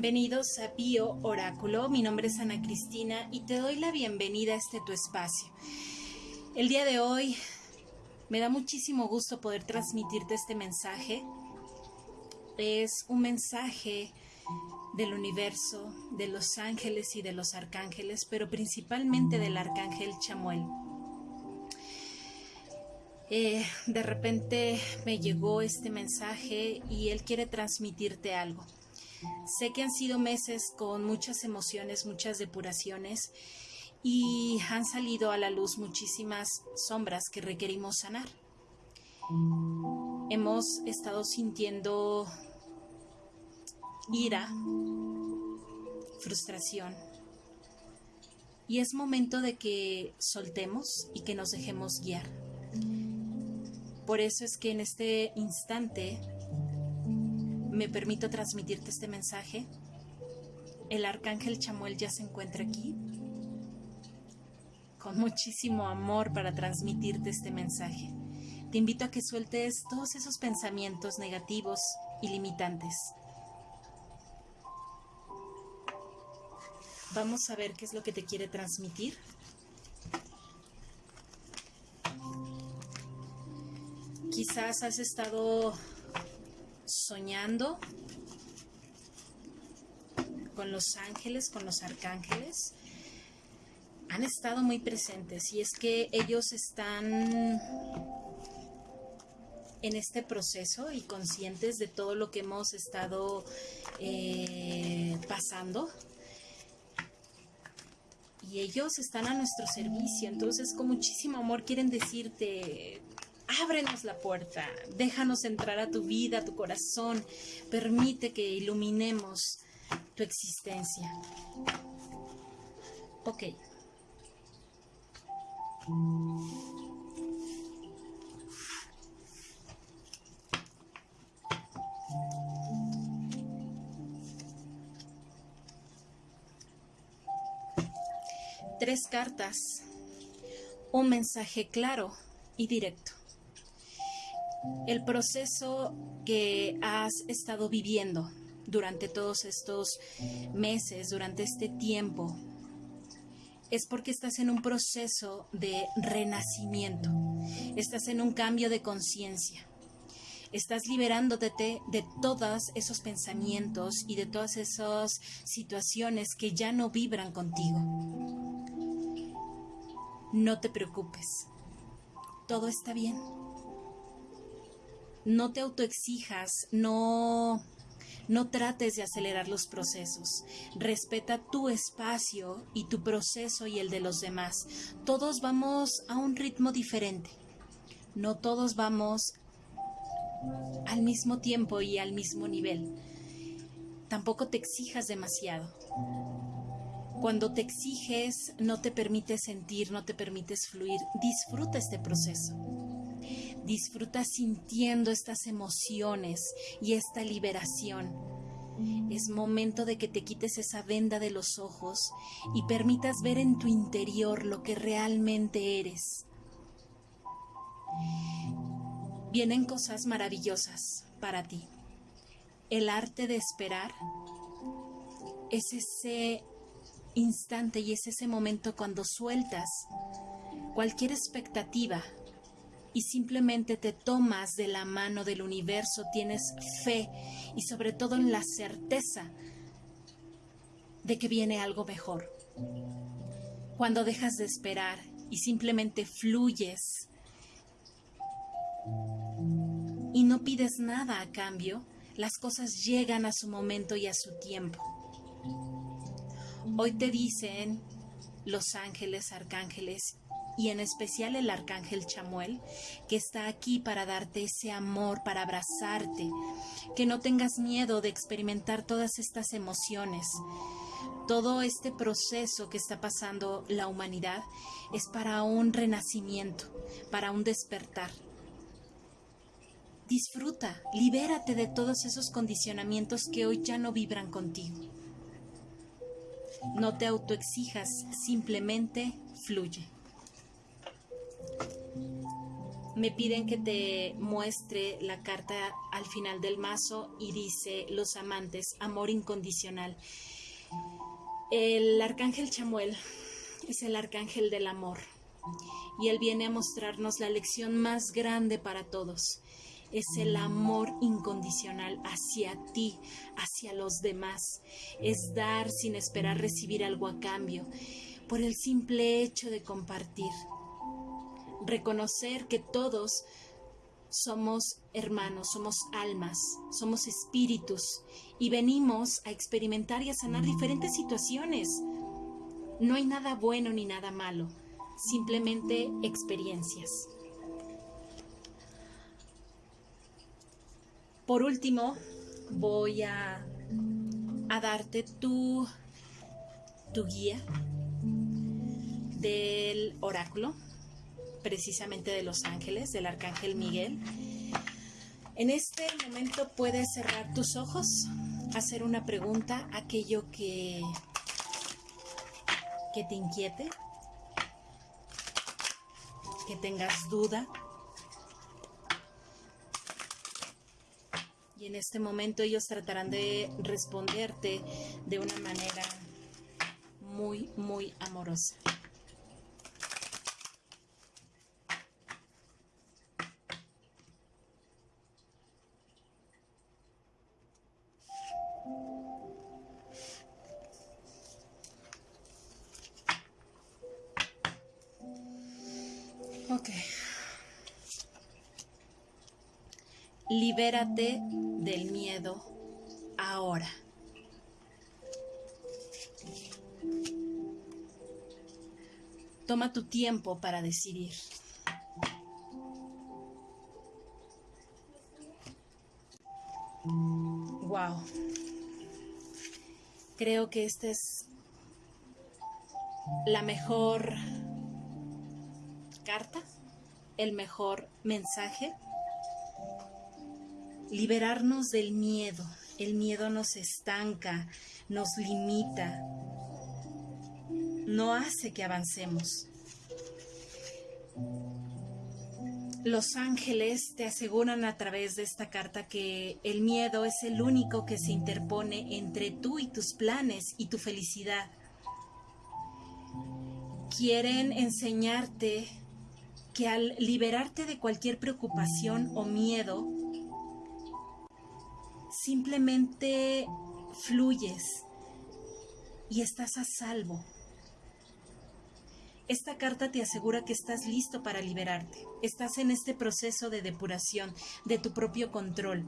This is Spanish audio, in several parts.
Bienvenidos a Bio Oráculo. Mi nombre es Ana Cristina y te doy la bienvenida a este tu espacio. El día de hoy me da muchísimo gusto poder transmitirte este mensaje. Es un mensaje del universo, de los ángeles y de los arcángeles, pero principalmente del arcángel Chamuel. Eh, de repente me llegó este mensaje y él quiere transmitirte algo. Sé que han sido meses con muchas emociones, muchas depuraciones y han salido a la luz muchísimas sombras que requerimos sanar. Hemos estado sintiendo ira, frustración. Y es momento de que soltemos y que nos dejemos guiar. Por eso es que en este instante me permito transmitirte este mensaje. El arcángel Chamuel ya se encuentra aquí con muchísimo amor para transmitirte este mensaje. Te invito a que sueltes todos esos pensamientos negativos y limitantes. Vamos a ver qué es lo que te quiere transmitir. Quizás has estado soñando con los ángeles, con los arcángeles, han estado muy presentes y es que ellos están en este proceso y conscientes de todo lo que hemos estado eh, pasando. Y ellos están a nuestro servicio, entonces con muchísimo amor quieren decirte, ábrenos la puerta, déjanos entrar a tu vida, a tu corazón, permite que iluminemos tu existencia. Ok. Tres cartas. Un mensaje claro y directo el proceso que has estado viviendo durante todos estos meses, durante este tiempo, es porque estás en un proceso de renacimiento, estás en un cambio de conciencia, estás liberándote de todos esos pensamientos y de todas esas situaciones que ya no vibran contigo. No te preocupes, todo está bien no te autoexijas, no, no trates de acelerar los procesos. Respeta tu espacio y tu proceso y el de los demás. Todos vamos a un ritmo diferente. No todos vamos al mismo tiempo y al mismo nivel. Tampoco te exijas demasiado. Cuando te exiges, no te permites sentir, no te permites fluir. Disfruta este proceso. Disfruta sintiendo estas emociones y esta liberación. Es momento de que te quites esa venda de los ojos y permitas ver en tu interior lo que realmente eres. Vienen cosas maravillosas para ti. El arte de esperar es ese instante y es ese momento cuando sueltas cualquier expectativa y simplemente te tomas de la mano del universo, tienes fe y sobre todo en la certeza de que viene algo mejor. Cuando dejas de esperar y simplemente fluyes y no pides nada a cambio, las cosas llegan a su momento y a su tiempo. Hoy te dicen los ángeles, arcángeles y en especial el arcángel Chamuel, que está aquí para darte ese amor, para abrazarte, que no tengas miedo de experimentar todas estas emociones. Todo este proceso que está pasando la humanidad es para un renacimiento, para un despertar. Disfruta, libérate de todos esos condicionamientos que hoy ya no vibran contigo. No te autoexijas, simplemente fluye. Me piden que te muestre la carta al final del mazo y dice los amantes, amor incondicional. El arcángel Chamuel es el arcángel del amor y él viene a mostrarnos la lección más grande para todos. Es el amor incondicional hacia ti, hacia los demás. Es dar sin esperar recibir algo a cambio, por el simple hecho de compartir reconocer que todos somos hermanos, somos almas, somos espíritus y venimos a experimentar y a sanar diferentes situaciones. No hay nada bueno ni nada malo, simplemente experiencias. Por último, voy a, a darte tu, tu guía del oráculo precisamente de los ángeles, del arcángel Miguel. En este momento puedes cerrar tus ojos, hacer una pregunta, aquello que, que te inquiete, que tengas duda. Y en este momento ellos tratarán de responderte de una manera muy, muy amorosa. Libérate del miedo ahora. Toma tu tiempo para decidir. Wow. Creo que esta es la mejor carta, el mejor mensaje. Liberarnos del miedo. El miedo nos estanca, nos limita, no hace que avancemos. Los ángeles te aseguran a través de esta carta que el miedo es el único que se interpone entre tú y tus planes y tu felicidad. Quieren enseñarte que al liberarte de cualquier preocupación o miedo, simplemente fluyes y estás a salvo. Esta carta te asegura que estás listo para liberarte. Estás en este proceso de depuración, de tu propio control.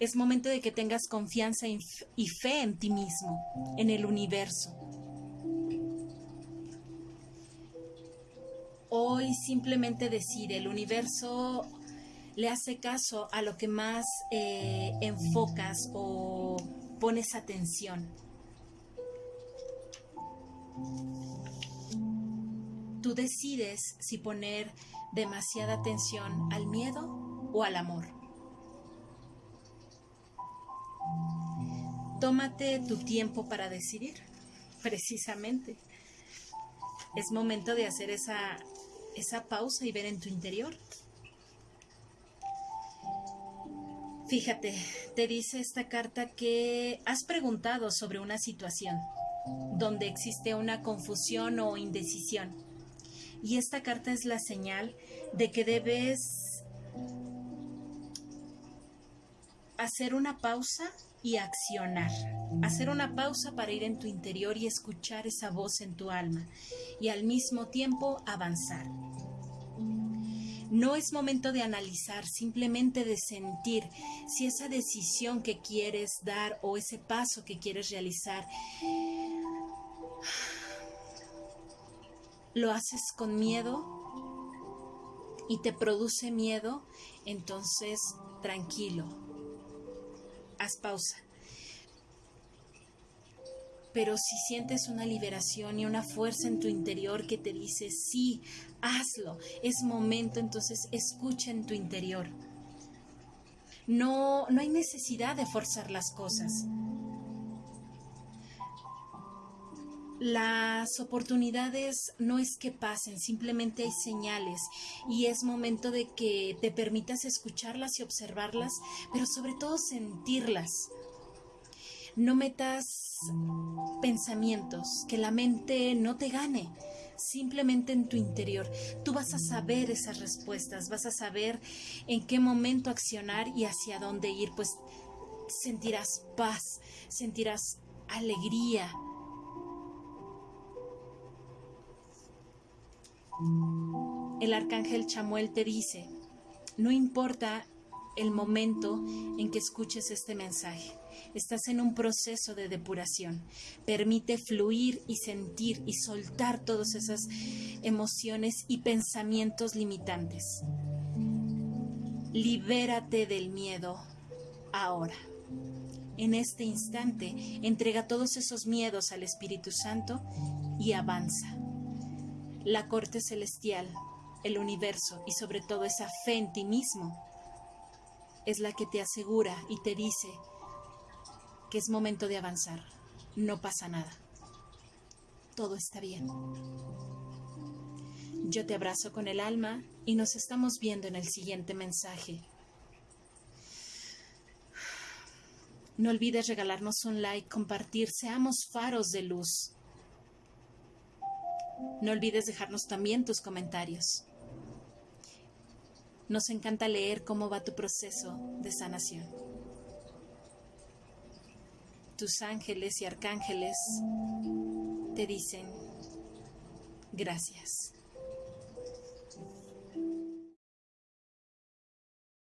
Es momento de que tengas confianza y fe en ti mismo, en el universo. Hoy simplemente decide, el universo le hace caso a lo que más eh, enfocas o pones atención. Tú decides si poner demasiada atención al miedo o al amor. Tómate tu tiempo para decidir, precisamente. Es momento de hacer esa esa pausa y ver en tu interior. Fíjate, te dice esta carta que has preguntado sobre una situación donde existe una confusión o indecisión. Y esta carta es la señal de que debes hacer una pausa y accionar. Hacer una pausa para ir en tu interior y escuchar esa voz en tu alma y al mismo tiempo avanzar. No es momento de analizar, simplemente de sentir si esa decisión que quieres dar o ese paso que quieres realizar lo haces con miedo y te produce miedo, entonces tranquilo, haz pausa. Pero si sientes una liberación y una fuerza en tu interior que te dice, sí, hazlo, es momento, entonces escucha en tu interior. No, no hay necesidad de forzar las cosas. las oportunidades no es que pasen, simplemente hay señales y es momento de que te permitas escucharlas y observarlas, pero sobre todo sentirlas. No metas pensamientos, que la mente no te gane simplemente en tu interior. Tú vas a saber esas respuestas, vas a saber en qué momento accionar y hacia dónde ir, pues sentirás paz, sentirás alegría. El arcángel Chamuel te dice, no importa el momento en que escuches este mensaje. Estás en un proceso de depuración. Permite fluir y sentir y soltar todas esas emociones y pensamientos limitantes. Libérate del miedo ahora. En este instante, entrega todos esos miedos al Espíritu Santo y avanza. La corte celestial, el universo y sobre todo esa fe en ti mismo es la que te asegura y te dice que es momento de avanzar. No pasa nada. Todo está bien. Yo te abrazo con el alma y nos estamos viendo en el siguiente mensaje. No olvides regalarnos un like, compartir, seamos faros de luz. No olvides dejarnos también tus comentarios. Nos encanta leer cómo va tu proceso de sanación. Tus ángeles y arcángeles te dicen gracias.